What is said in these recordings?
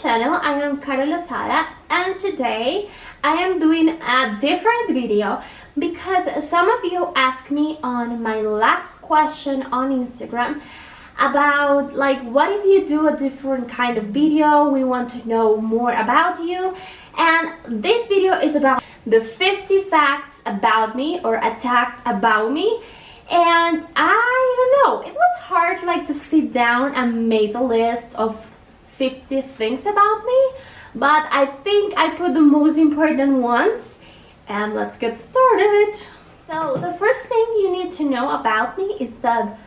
channel. I am Carol Lozada and today I am doing a different video because some of you asked me on my last question on Instagram about like what if you do a different kind of video? We want to know more about you. And this video is about the 50 facts about me or attacked about me. And I don't know it was hard like to sit down and make a list of 50 things about me but I think I put the most important ones and let's get started. So the first thing you need to know about me is that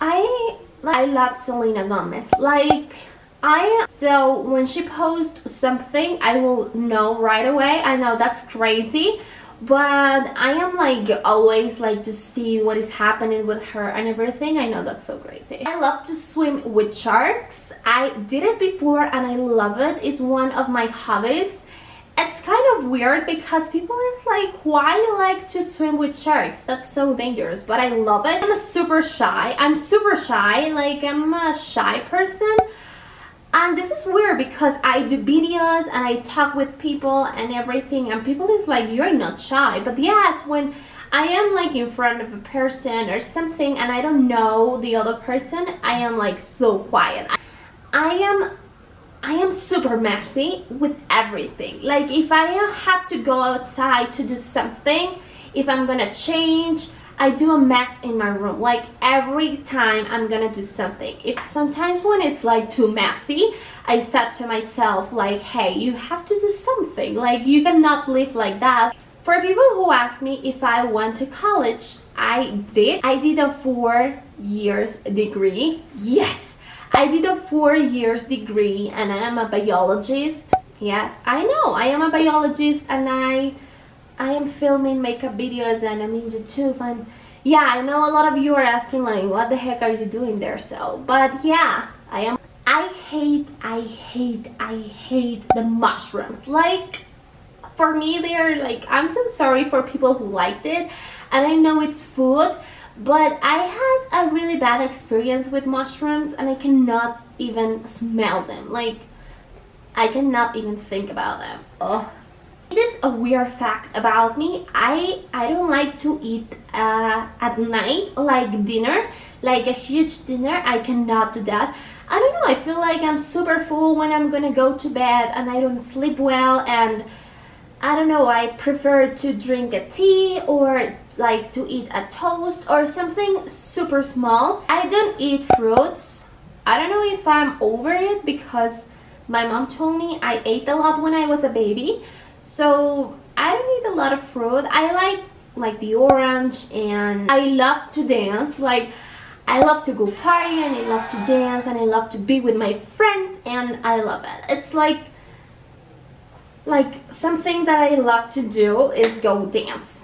I I love Selena Gomez. Like I so when she posts something I will know right away. I know that's crazy but I am like always like to see what is happening with her and everything. I know that's so crazy. I love to swim with sharks. I did it before and I love it. It's one of my hobbies. It's kind of weird because people is like why you like to swim with sharks? That's so dangerous but I love it. I'm super shy. I'm super shy. Like I'm a shy person and this is weird because I do videos and I talk with people and everything and people is like you're not shy. But yes when I am like in front of a person or something and I don't know the other person I am like so quiet. I am I am super messy with everything. Like if I have to go outside to do something if I'm gonna change I do a mess in my room. Like every time I'm gonna do something. If sometimes when it's like too messy I said to myself like hey you have to do something. Like you cannot live like that. For people who ask me if I went to college I did. I did a four years degree. Yes. I did a four years degree and I am a biologist. Yes I know. I am a biologist and I I am filming makeup videos and I'm in YouTube and yeah, I know a lot of you are asking like what the heck are you doing there so but yeah, I am I hate, I hate, I hate the mushrooms. Like for me they are like I'm so sorry for people who liked it and I know it's food but I had a really bad experience with mushrooms and I cannot even smell them. Like I cannot even think about them. Oh this is a weird fact about me. I I don't like to eat uh, at night like dinner, like a huge dinner. I cannot do that. I don't know. I feel like I'm super full when I'm gonna go to bed and I don't sleep well and I don't know. I prefer to drink a tea or like to eat a toast or something super small. I don't eat fruits. I don't know if I'm over it because my mom told me I ate a lot when I was a baby so I don't eat a lot of fruit. I like like the orange and I love to dance. Like I love to go party and I love to dance and I love to be with my friends and I love it. It's like like something that I love to do is go dance.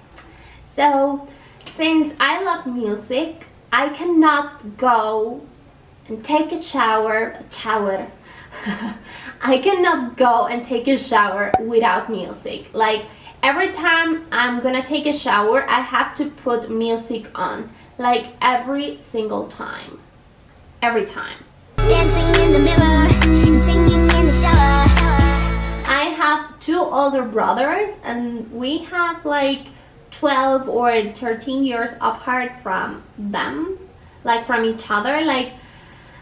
So since I love music, I cannot go and take a shower, a shower, I cannot go and take a shower without music. Like every time I'm gonna take a shower, I have to put music on. Like every single time. Every time. Dancing in the mirror, singing in the shower. I have two older brothers and we have like 12 or 13 years apart from them. Like from each other. Like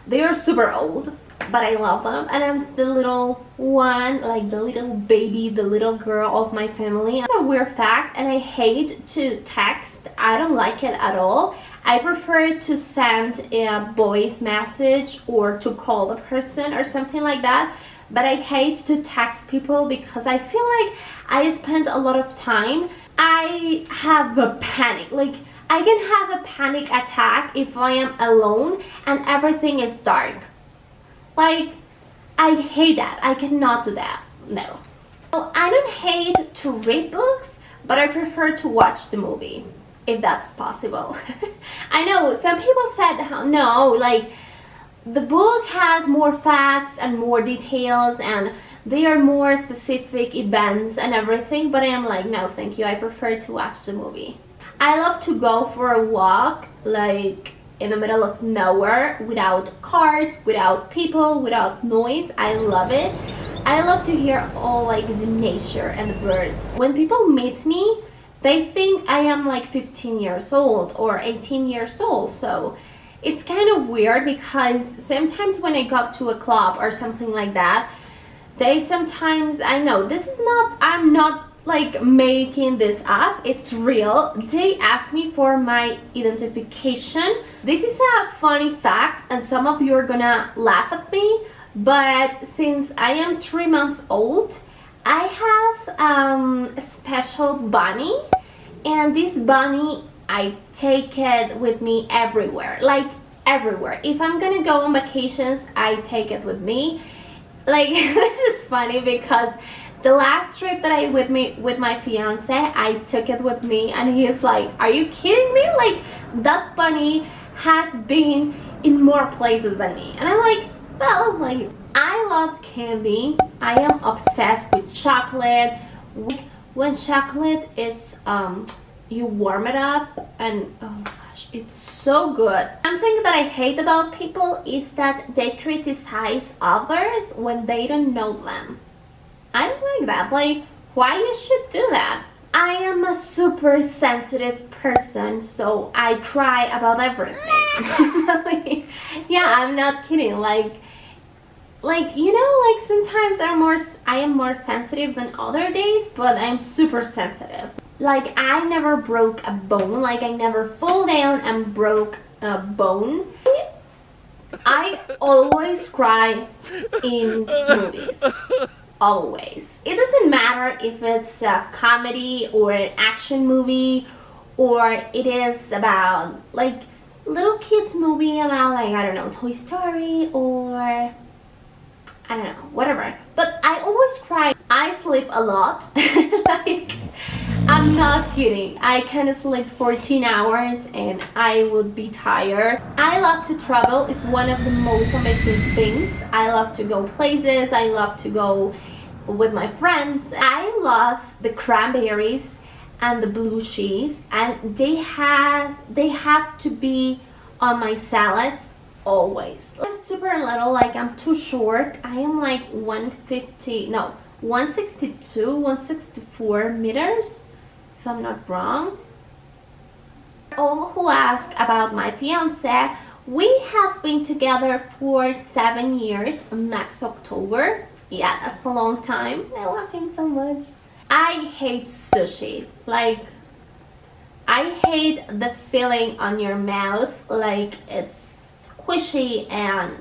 they are super old but I love them. And I'm the little one like the little baby the little girl of my family. It's a weird fact and I hate to text. I don't like it at all. I prefer to send a voice message or to call the person or something like that. But I hate to text people because I feel like I spend a lot of time. I have a panic. Like I can have a panic attack if I am alone and everything is dark like, I hate that. I cannot do that. No. Well, I don't hate to read books, but I prefer to watch the movie, if that's possible. I know, some people said, no, like, the book has more facts and more details and they are more specific events and everything, but I am like, no, thank you. I prefer to watch the movie. I love to go for a walk, like, in the middle of nowhere without cars without people without noise. I love it. I love to hear all like the nature and the birds. When people meet me they think i am like 15 years old or 18 years old. So it's kind of weird because sometimes when i go to a club or something like that they sometimes i know this is not i'm not like making this up. It's real. They asked me for my identification. This is a funny fact and some of you are gonna laugh at me but since i am three months old i have um, a special bunny and this bunny i take it with me everywhere like everywhere. If i'm gonna go on vacations i take it with me. Like this is funny because the last trip that I with me with my fiance, I took it with me and he's like, are you kidding me? Like that bunny has been in more places than me. And I'm like, well, like I love candy. I am obsessed with chocolate. When chocolate is um you warm it up and oh gosh it's so good one thing that i hate about people is that they criticize others when they don't know them That. Like, why you should do that? I am a super sensitive person, so I cry about everything. yeah, I'm not kidding. Like, like you know, like sometimes I'm more, I am more sensitive than other days, but I'm super sensitive. Like, I never broke a bone. Like, I never fall down and broke a bone. I always cry in movies always. It doesn't matter if it's a comedy or an action movie or it is about like little kids movie about like I don't know Toy Story or I don't know whatever. But I always cry. I sleep a lot. Like I'm not kidding. I can sleep 14 hours and I would be tired. I love to travel. It's one of the most amazing things. I love to go places. I love to go with my friends. I love the cranberries and the blue cheese and they have they have to be on my salads always. I'm super little like I'm too short. I am like 150 no 162 164 meters if I'm not wrong. All who ask about my fiance we have been together for seven years next October yeah that's a long time. I love him so much. I hate sushi. Like i hate the feeling on your mouth like it's squishy and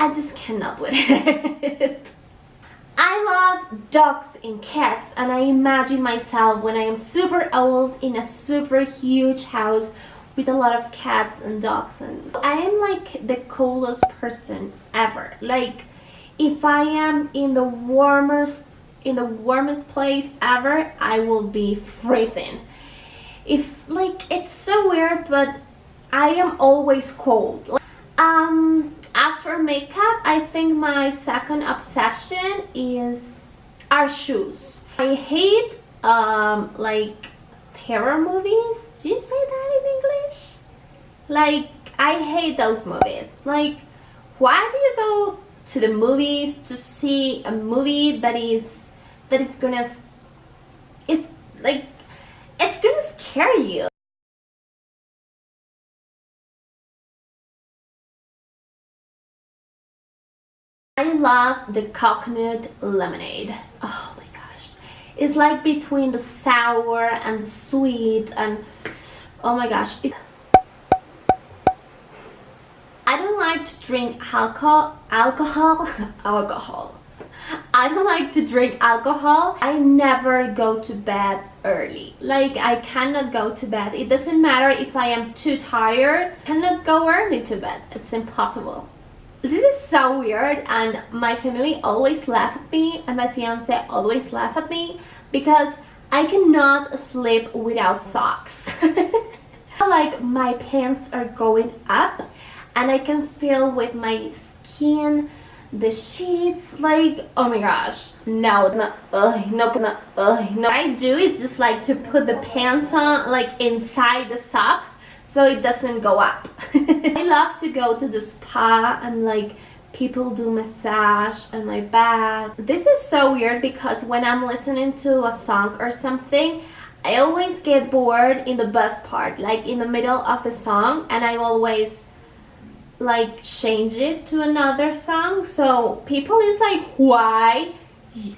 i just cannot with it. I love dogs and cats and I imagine myself when I am super old in a super huge house with a lot of cats and dogs and I am like the coolest person ever. Like if I am in the warmest in the warmest place ever I will be freezing. If like it's so weird but I am always cold. Um after makeup I think my second obsession is our shoes. I hate um like terror movies. Do you say that in English? Like I hate those movies. Like why do you go to the movies to see a movie that is that is gonna it's like it's gonna scare you. I love the coconut lemonade. Oh my gosh. It's like between the sour and the sweet and oh my gosh. It's drink alcohol, alcohol, alcohol. I don't like to drink alcohol. I never go to bed early. Like I cannot go to bed. It doesn't matter if I am too tired. I cannot go early to bed. It's impossible. This is so weird and my family always laugh at me and my fiance always laugh at me because I cannot sleep without socks. like my pants are going up and I can feel with my skin the sheets like oh my gosh no no uh, no no uh, no what I do is just like to put the pants on like inside the socks so it doesn't go up. I love to go to the spa and like people do massage on my back. This is so weird because when I'm listening to a song or something, I always get bored in the best part, like in the middle of the song, and I always like change it to another song. So people is like, why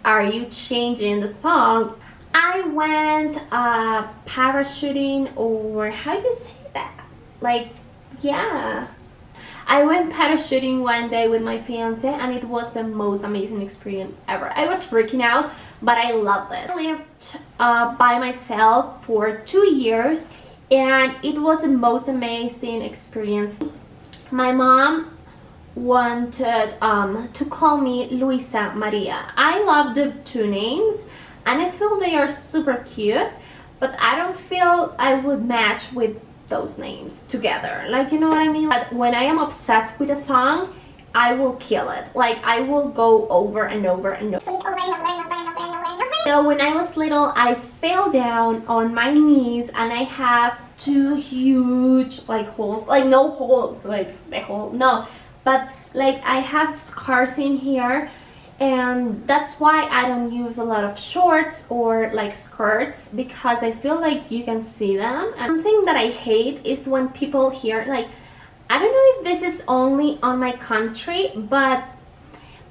are you changing the song? I went uh, parachuting or how do you say that? Like, yeah. I went parachuting one day with my fiance and it was the most amazing experience ever. I was freaking out, but I loved it. I lived uh, by myself for two years and it was the most amazing experience. My mom wanted um, to call me Luisa Maria. I love the two names and I feel they are super cute but I don't feel I would match with those names together. Like you know what i mean? But when i am obsessed with a song i will kill it. Like i will go over and over and over so when i was little i fell down on my knees and i have two huge like holes like no holes like the hole no. But like i have scars in here and that's why I don't use a lot of shorts or like skirts because I feel like you can see them. And something that I hate is when people here like I don't know if this is only on my country but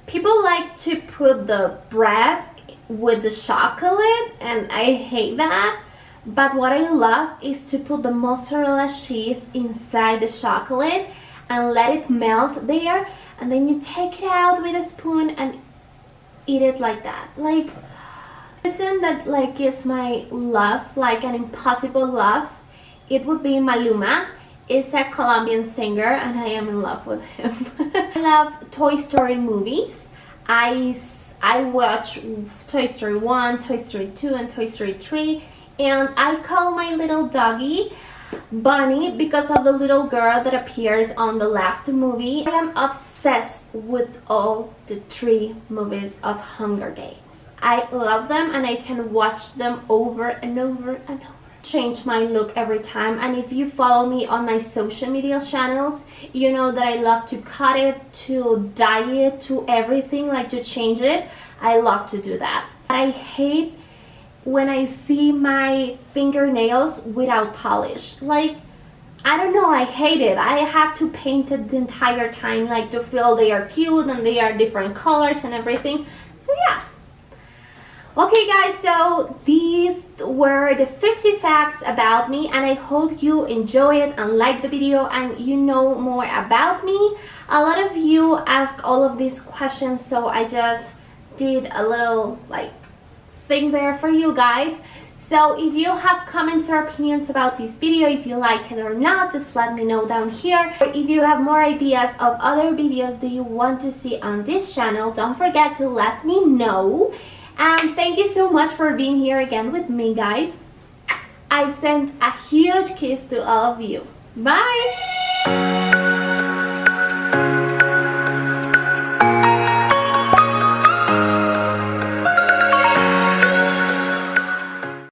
people like to put the bread with the chocolate and I hate that but what I love is to put the mozzarella cheese inside the chocolate and let it melt there and then you take it out with a spoon and eat it like that. Like person that like is my love like an impossible love it would be Maluma. Is a Colombian singer and I am in love with him. I love Toy Story movies. I I watch Toy Story 1 Toy Story 2 and Toy Story 3 and I call my little doggy Bunny because of the little girl that appears on the last movie. I am obsessed with all the three movies of Hunger Games. I love them and I can watch them over and over and over change my look every time and if you follow me on my social media channels you know that I love to cut it to dye it to everything like to change it I love to do that I hate when I see my fingernails without polish. Like, I don't know, I hate it. I have to paint it the entire time, like to feel they are cute and they are different colors and everything. So yeah. Okay guys, so these were the 50 facts about me and I hope you enjoy it and like the video and you know more about me. A lot of you ask all of these questions so I just did a little like thing there for you guys. So if you have comments or opinions about this video, if you like it or not, just let me know down here. Or if you have more ideas of other videos that you want to see on this channel, don't forget to let me know. And thank you so much for being here again with me, guys. I send a huge kiss to all of you. Bye!